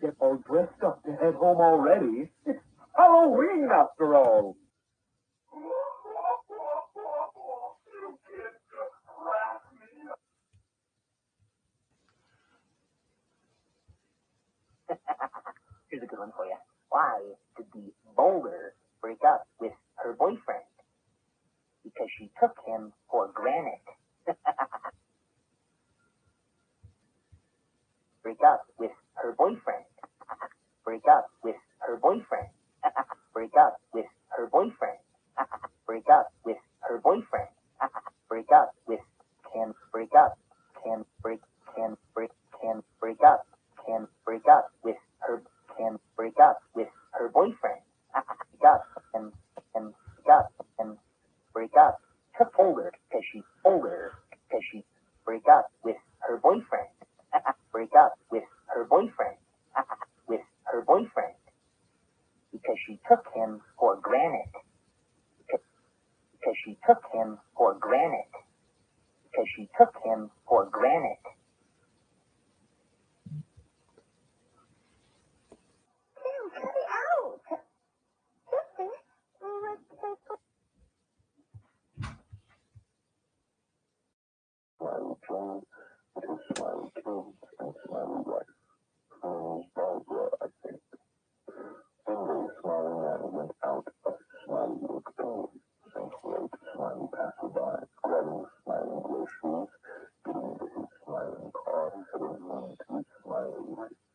get all dressed up to head home already. It's Halloween, after all. Here's a good one for you. Why did the boulder break up with her boyfriend? Because she took him for granted. break up with her boyfriend Break up with her boyfriend. Break up with her boyfriend. Break up with her boyfriend. Break up with can break up can break can break can break up can break up with her can break up with her boyfriend. Break up and and break up and break up. Took older because she's older because she break up with her boyfriend. him for granted. Because she took him for granted. Because she took him for granted. Smiley Joe, with his smiley kids and smiley wife. all the time. Why, why, why.